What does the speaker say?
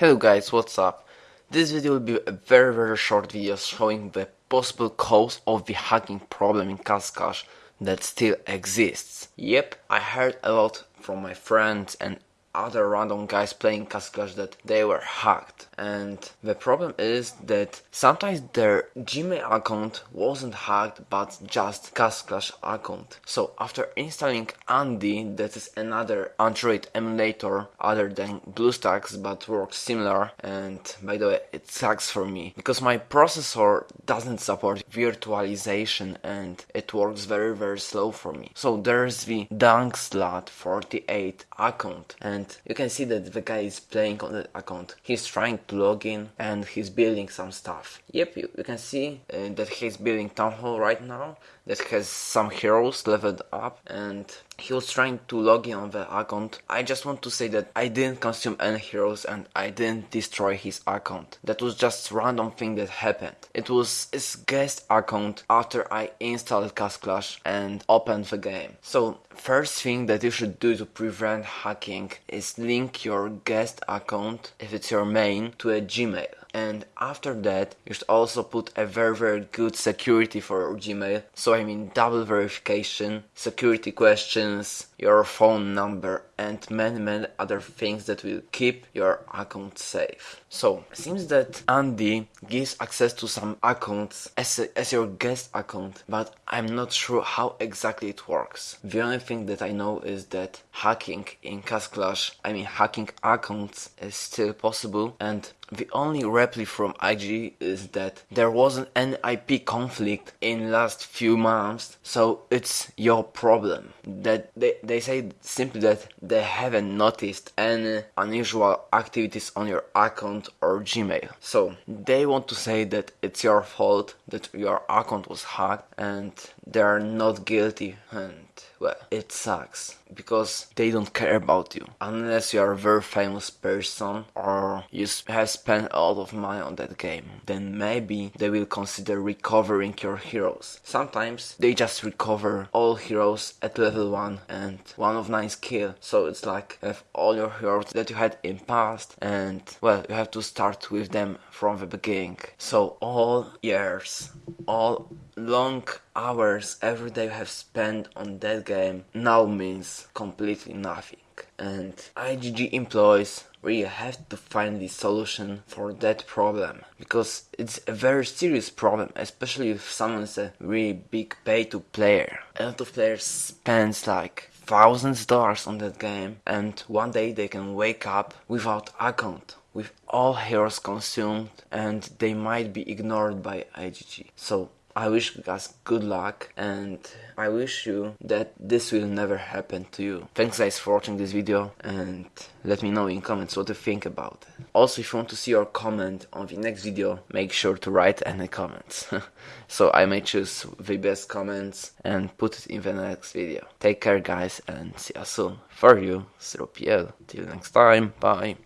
Hello guys, what's up? This video will be a very very short video showing the possible cause of the hacking problem in Castle Clash that still exists. Yep, I heard a lot from my friends and other random guys playing Castle Clash that they were hacked and the problem is that sometimes their Gmail account wasn't hacked but just Castle Clash account. So after installing Andy that is another Android emulator other than BlueStacks but works similar and by the way it sucks for me because my processor doesn't support virtualization and it works very very slow for me. So there's the Dunkslat48 account and and you can see that the guy is playing on the account. He's trying to log in and he's building some stuff. Yep, you, you can see uh, that he's building Town Hall right now that has some heroes leveled up and he was trying to log in on the account. I just want to say that I didn't consume any heroes and I didn't destroy his account. That was just random thing that happened. It was his guest account after I installed Castle Clash and opened the game. So first thing that you should do to prevent hacking is link your guest account, if it's your main, to a Gmail and after that you should also put a very very good security for your Gmail. So I mean double verification, security questions, your phone number and many many other things that will keep your account safe. So it seems that Andy gives access to some accounts as, a, as your guest account but I'm not sure how exactly it works. The only thing that I know is that hacking in Castle Clash, I mean hacking accounts is still possible and the only reply from IG is that there wasn't an IP conflict in last few months, so it's your problem. That they, they say simply that they haven't noticed any unusual activities on your account or Gmail. So they want to say that it's your fault that your account was hacked and they are not guilty and well, it sucks because they don't care about you. Unless you are a very famous person or you have spent a lot of money on that game then maybe they will consider recovering your heroes. Sometimes they just recover all heroes at level 1 and one of 9 skill so it's like have all your heroes that you had in past and well you have to start with them from the beginning. So all years all long hours every day you have spent on that game now means completely nothing. And IGG employees really have to find the solution for that problem because it's a very serious problem especially if someone's a really big pay to player. A lot of players spends like thousands dollars on that game and one day they can wake up without account with all heroes consumed and they might be ignored by IGG so I wish you guys good luck and I wish you that this will never happen to you. Thanks guys for watching this video and let me know in comments what you think about it. Also if you want to see your comment on the next video, make sure to write any comments. so I may choose the best comments and put it in the next video. Take care guys and see you soon. For you, 0PL. Till next time, bye.